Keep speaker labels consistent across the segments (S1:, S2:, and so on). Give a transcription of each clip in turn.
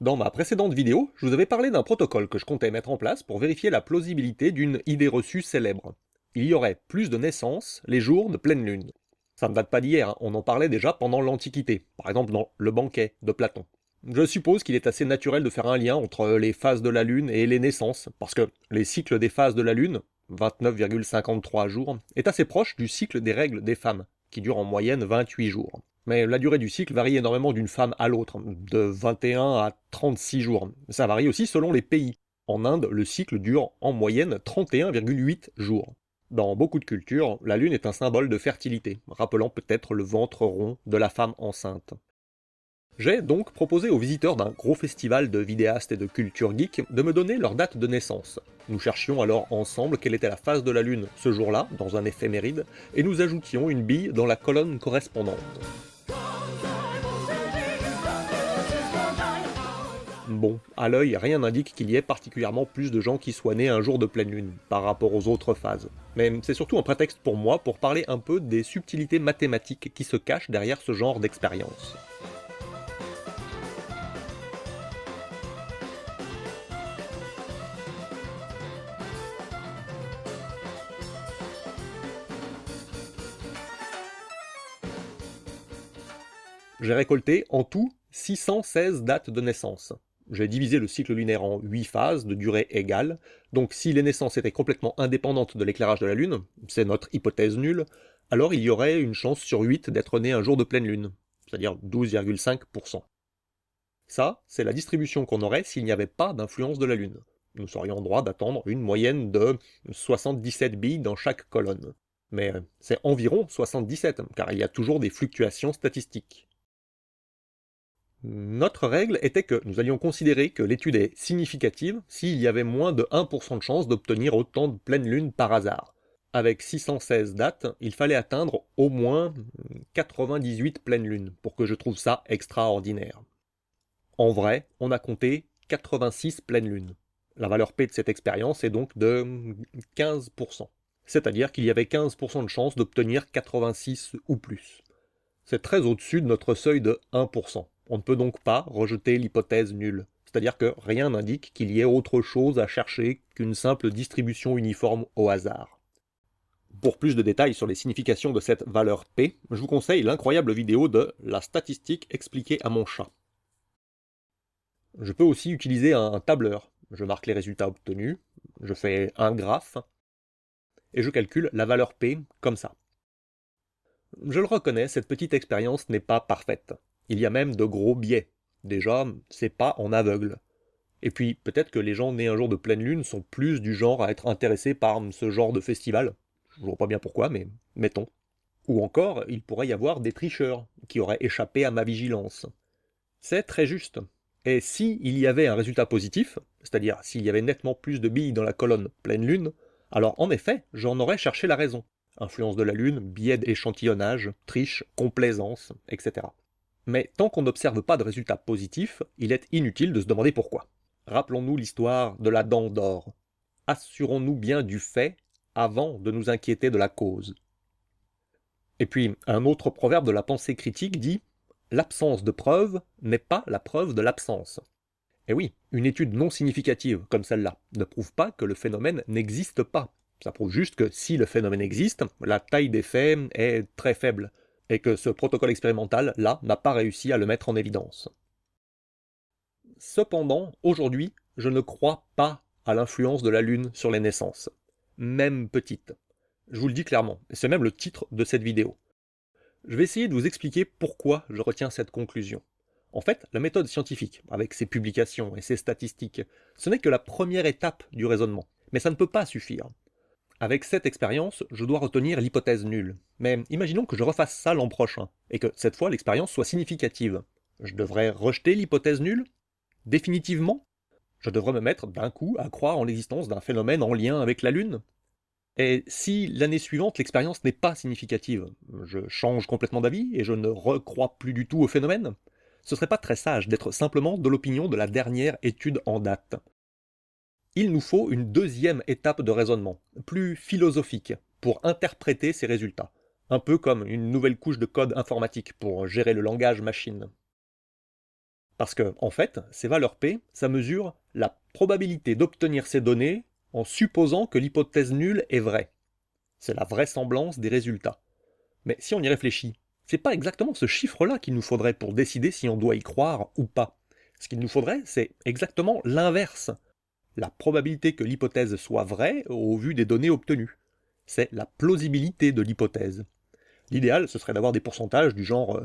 S1: Dans ma précédente vidéo, je vous avais parlé d'un protocole que je comptais mettre en place pour vérifier la plausibilité d'une idée reçue célèbre. Il y aurait plus de naissances les jours de pleine lune. Ça ne date pas d'hier, hein. on en parlait déjà pendant l'Antiquité, par exemple dans Le banquet de Platon. Je suppose qu'il est assez naturel de faire un lien entre les phases de la Lune et les naissances, parce que les cycles des phases de la Lune, 29,53 jours, est assez proche du cycle des règles des femmes, qui dure en moyenne 28 jours. Mais la durée du cycle varie énormément d'une femme à l'autre, de 21 à 36 jours. Ça varie aussi selon les pays. En Inde, le cycle dure en moyenne 31,8 jours. Dans beaucoup de cultures, la lune est un symbole de fertilité, rappelant peut-être le ventre rond de la femme enceinte. J'ai donc proposé aux visiteurs d'un gros festival de vidéastes et de culture geek de me donner leur date de naissance. Nous cherchions alors ensemble quelle était la phase de la Lune ce jour-là, dans un éphéméride, et nous ajoutions une bille dans la colonne correspondante. Bon, à l'œil, rien n'indique qu'il y ait particulièrement plus de gens qui soient nés un jour de pleine lune, par rapport aux autres phases. Mais c'est surtout un prétexte pour moi pour parler un peu des subtilités mathématiques qui se cachent derrière ce genre d'expérience. J'ai récolté en tout 616 dates de naissance. J'ai divisé le cycle lunaire en 8 phases de durée égale, donc si les naissances étaient complètement indépendantes de l'éclairage de la Lune, c'est notre hypothèse nulle, alors il y aurait une chance sur 8 d'être né un jour de pleine Lune, c'est-à-dire 12,5%. Ça, c'est la distribution qu'on aurait s'il n'y avait pas d'influence de la Lune. Nous serions en droit d'attendre une moyenne de 77 billes dans chaque colonne. Mais c'est environ 77, car il y a toujours des fluctuations statistiques. Notre règle était que nous allions considérer que l'étude est significative s'il y avait moins de 1% de chance d'obtenir autant de pleines lunes par hasard. Avec 616 dates, il fallait atteindre au moins 98 pleines lunes pour que je trouve ça extraordinaire. En vrai, on a compté 86 pleines lunes. La valeur P de cette expérience est donc de 15%. C'est-à-dire qu'il y avait 15% de chance d'obtenir 86 ou plus. C'est très au-dessus de notre seuil de 1%. On ne peut donc pas rejeter l'hypothèse nulle, c'est-à-dire que rien n'indique qu'il y ait autre chose à chercher qu'une simple distribution uniforme au hasard. Pour plus de détails sur les significations de cette valeur P, je vous conseille l'incroyable vidéo de « La statistique expliquée à mon chat ». Je peux aussi utiliser un tableur. Je marque les résultats obtenus, je fais un graphe, et je calcule la valeur P comme ça. Je le reconnais, cette petite expérience n'est pas parfaite. Il y a même de gros biais. Déjà, c'est pas en aveugle. Et puis, peut-être que les gens nés un jour de pleine lune sont plus du genre à être intéressés par ce genre de festival. Je vois pas bien pourquoi, mais mettons. Ou encore, il pourrait y avoir des tricheurs qui auraient échappé à ma vigilance. C'est très juste. Et si il y avait un résultat positif, c'est-à-dire s'il y avait nettement plus de billes dans la colonne pleine lune, alors en effet, j'en aurais cherché la raison. Influence de la lune, biais d'échantillonnage, triche, complaisance, etc. Mais tant qu'on n'observe pas de résultats positifs, il est inutile de se demander pourquoi. Rappelons-nous l'histoire de la dent d'or. Assurons-nous bien du fait avant de nous inquiéter de la cause. Et puis, un autre proverbe de la pensée critique dit « L'absence de preuve n'est pas la preuve de l'absence ». Et oui, une étude non significative comme celle-là ne prouve pas que le phénomène n'existe pas. Ça prouve juste que si le phénomène existe, la taille des faits est très faible, et que ce protocole expérimental, là, n'a pas réussi à le mettre en évidence. Cependant, aujourd'hui, je ne crois pas à l'influence de la Lune sur les naissances, même petites. Je vous le dis clairement, et c'est même le titre de cette vidéo. Je vais essayer de vous expliquer pourquoi je retiens cette conclusion. En fait, la méthode scientifique, avec ses publications et ses statistiques, ce n'est que la première étape du raisonnement, mais ça ne peut pas suffire. Avec cette expérience, je dois retenir l'hypothèse nulle. Mais imaginons que je refasse ça l'an prochain, et que cette fois l'expérience soit significative. Je devrais rejeter l'hypothèse nulle? Définitivement? Je devrais me mettre d'un coup à croire en l'existence d'un phénomène en lien avec la Lune? Et si l'année suivante l'expérience n'est pas significative, je change complètement d'avis et je ne recrois plus du tout au phénomène? Ce serait pas très sage d'être simplement de l'opinion de la dernière étude en date il nous faut une deuxième étape de raisonnement, plus philosophique, pour interpréter ces résultats, un peu comme une nouvelle couche de code informatique pour gérer le langage machine. Parce que, en fait, ces valeurs P, ça mesure la probabilité d'obtenir ces données en supposant que l'hypothèse nulle est vraie. C'est la vraisemblance des résultats. Mais si on y réfléchit, c'est pas exactement ce chiffre-là qu'il nous faudrait pour décider si on doit y croire ou pas. Ce qu'il nous faudrait, c'est exactement l'inverse. La probabilité que l'hypothèse soit vraie au vu des données obtenues. C'est la plausibilité de l'hypothèse. L'idéal, ce serait d'avoir des pourcentages du genre, euh,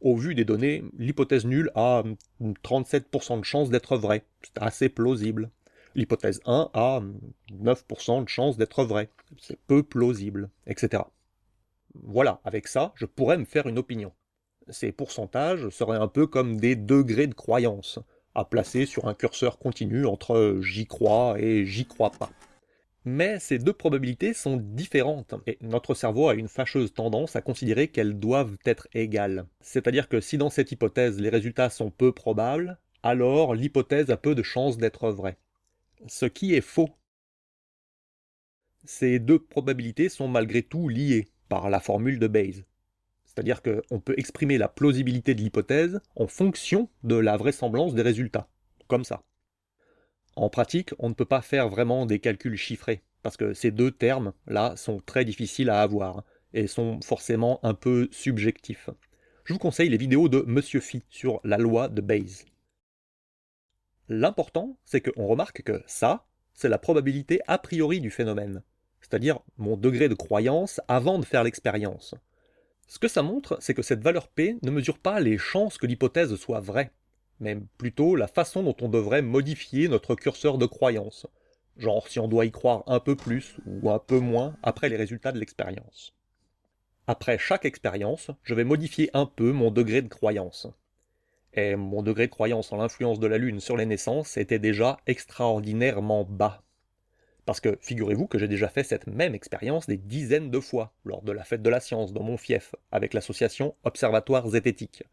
S1: au vu des données, l'hypothèse nulle a 37% de chance d'être vraie. C'est assez plausible. L'hypothèse 1 a 9% de chance d'être vraie. C'est peu plausible, etc. Voilà, avec ça, je pourrais me faire une opinion. Ces pourcentages seraient un peu comme des degrés de croyance, à placer sur un curseur continu entre j'y crois et j'y crois pas. Mais ces deux probabilités sont différentes, et notre cerveau a une fâcheuse tendance à considérer qu'elles doivent être égales. C'est-à-dire que si dans cette hypothèse les résultats sont peu probables, alors l'hypothèse a peu de chances d'être vraie. Ce qui est faux. Ces deux probabilités sont malgré tout liées par la formule de Bayes. C'est-à-dire qu'on peut exprimer la plausibilité de l'hypothèse en fonction de la vraisemblance des résultats, comme ça. En pratique, on ne peut pas faire vraiment des calculs chiffrés, parce que ces deux termes-là sont très difficiles à avoir, et sont forcément un peu subjectifs. Je vous conseille les vidéos de Monsieur Phi sur la loi de Bayes. L'important, c'est qu'on remarque que ça, c'est la probabilité a priori du phénomène, c'est-à-dire mon degré de croyance avant de faire l'expérience. Ce que ça montre, c'est que cette valeur P ne mesure pas les chances que l'hypothèse soit vraie, mais plutôt la façon dont on devrait modifier notre curseur de croyance, genre si on doit y croire un peu plus ou un peu moins après les résultats de l'expérience. Après chaque expérience, je vais modifier un peu mon degré de croyance. Et mon degré de croyance en l'influence de la Lune sur les naissances était déjà extraordinairement bas. Parce que figurez-vous que j'ai déjà fait cette même expérience des dizaines de fois lors de la fête de la science dans mon fief avec l'association Observatoire Zététique.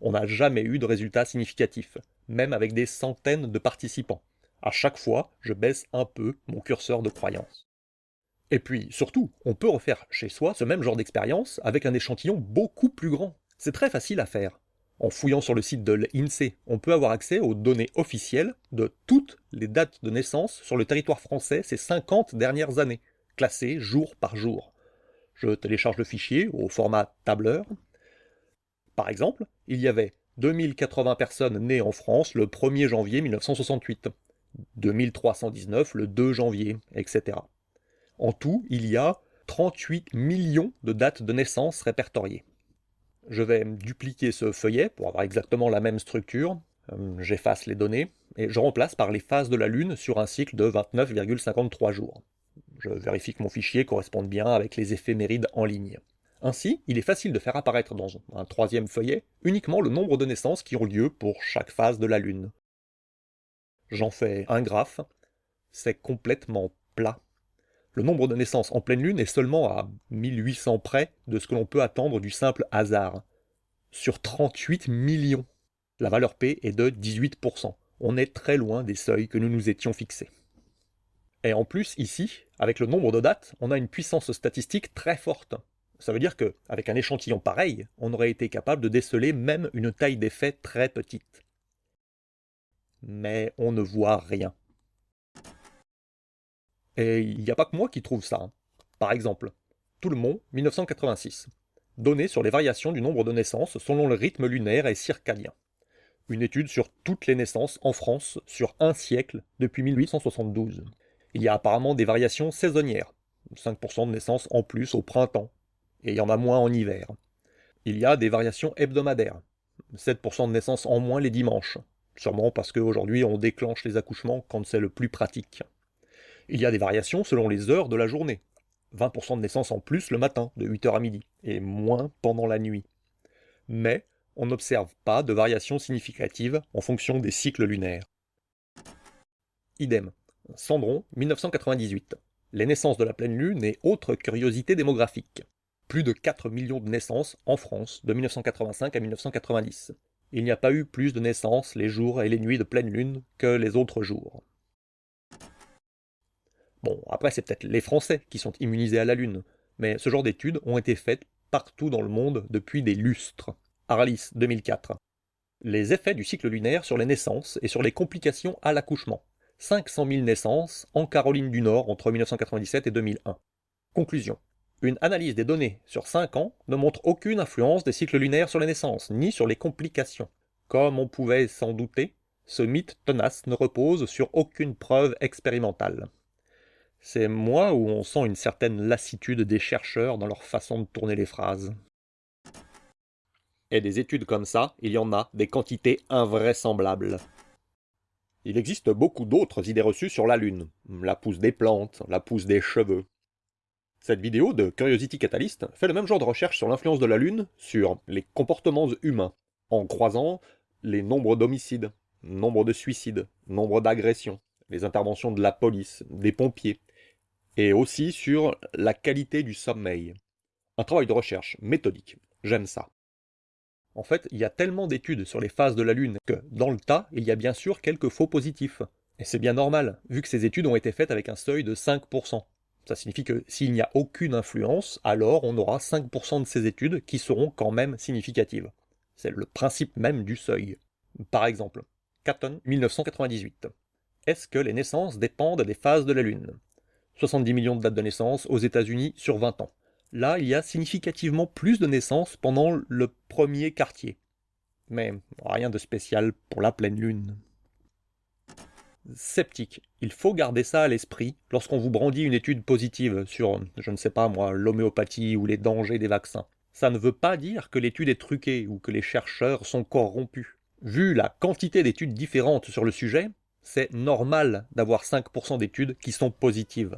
S1: On n'a jamais eu de résultats significatifs, même avec des centaines de participants. À chaque fois, je baisse un peu mon curseur de croyance. Et puis, surtout, on peut refaire chez soi ce même genre d'expérience avec un échantillon beaucoup plus grand. C'est très facile à faire. En fouillant sur le site de l'INSEE, on peut avoir accès aux données officielles de toutes les dates de naissance sur le territoire français ces 50 dernières années, classées jour par jour. Je télécharge le fichier au format tableur. Par exemple, il y avait 2080 personnes nées en France le 1er janvier 1968, 2319 le 2 janvier, etc. En tout, il y a 38 millions de dates de naissance répertoriées. Je vais dupliquer ce feuillet pour avoir exactement la même structure. Euh, j'efface les données et je remplace par les phases de la Lune sur un cycle de 29,53 jours. Je vérifie que mon fichier corresponde bien avec les éphémérides en ligne. Ainsi, il est facile de faire apparaître dans un troisième feuillet uniquement le nombre de naissances qui ont lieu pour chaque phase de la Lune. J'en fais un graphe, c'est complètement plat le nombre de naissances en pleine lune est seulement à 1800 près de ce que l'on peut attendre du simple hasard. Sur 38 millions, la valeur P est de 18%. On est très loin des seuils que nous nous étions fixés. Et en plus, ici, avec le nombre de dates, on a une puissance statistique très forte. Ça veut dire qu'avec un échantillon pareil, on aurait été capable de déceler même une taille d'effet très petite. Mais on ne voit rien. Et il n'y a pas que moi qui trouve ça. Hein. Par exemple, tout le monde, 1986. Données sur les variations du nombre de naissances selon le rythme lunaire et circadien. Une étude sur toutes les naissances en France sur un siècle depuis 1872. Il y a apparemment des variations saisonnières, 5% de naissances en plus au printemps, et il y en a moins en hiver. Il y a des variations hebdomadaires, 7% de naissances en moins les dimanches, sûrement parce qu'aujourd'hui on déclenche les accouchements quand c'est le plus pratique. Il y a des variations selon les heures de la journée. 20% de naissance en plus le matin, de 8h à midi, et moins pendant la nuit. Mais on n'observe pas de variations significatives en fonction des cycles lunaires. Idem. Cendron, 1998. Les naissances de la pleine lune et autres curiosités démographiques. Plus de 4 millions de naissances en France de 1985 à 1990. Il n'y a pas eu plus de naissances les jours et les nuits de pleine lune que les autres jours. Bon, après c'est peut-être les Français qui sont immunisés à la Lune, mais ce genre d'études ont été faites partout dans le monde depuis des lustres. Arlis, 2004. Les effets du cycle lunaire sur les naissances et sur les complications à l'accouchement. 500 000 naissances en Caroline du Nord entre 1997 et 2001. Conclusion. Une analyse des données sur 5 ans ne montre aucune influence des cycles lunaires sur les naissances, ni sur les complications. Comme on pouvait s'en douter, ce mythe tenace ne repose sur aucune preuve expérimentale. C'est moi où on sent une certaine lassitude des chercheurs dans leur façon de tourner les phrases. Et des études comme ça, il y en a des quantités invraisemblables. Il existe beaucoup d'autres idées reçues sur la Lune. La pousse des plantes, la pousse des cheveux. Cette vidéo de Curiosity Catalyst fait le même genre de recherche sur l'influence de la Lune sur les comportements humains, en croisant les nombres d'homicides, nombre de suicides, nombre d'agressions, les interventions de la police, des pompiers, et aussi sur la qualité du sommeil. Un travail de recherche méthodique, j'aime ça. En fait, il y a tellement d'études sur les phases de la Lune que, dans le tas, il y a bien sûr quelques faux positifs. Et c'est bien normal, vu que ces études ont été faites avec un seuil de 5%. Ça signifie que s'il n'y a aucune influence, alors on aura 5% de ces études qui seront quand même significatives. C'est le principe même du seuil. Par exemple, Catton, 1998. Est-ce que les naissances dépendent des phases de la Lune? 70 millions de dates de naissance aux États-Unis sur 20 ans. Là, il y a significativement plus de naissances pendant le premier quartier. Mais rien de spécial pour la pleine lune. Sceptique. Il faut garder ça à l'esprit lorsqu'on vous brandit une étude positive sur, je ne sais pas moi, l'homéopathie ou les dangers des vaccins. Ça ne veut pas dire que l'étude est truquée ou que les chercheurs sont corrompus. Vu la quantité d'études différentes sur le sujet, c'est normal d'avoir 5% d'études qui sont positives.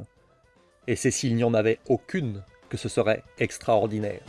S1: Et c'est s'il n'y en avait aucune que ce serait extraordinaire.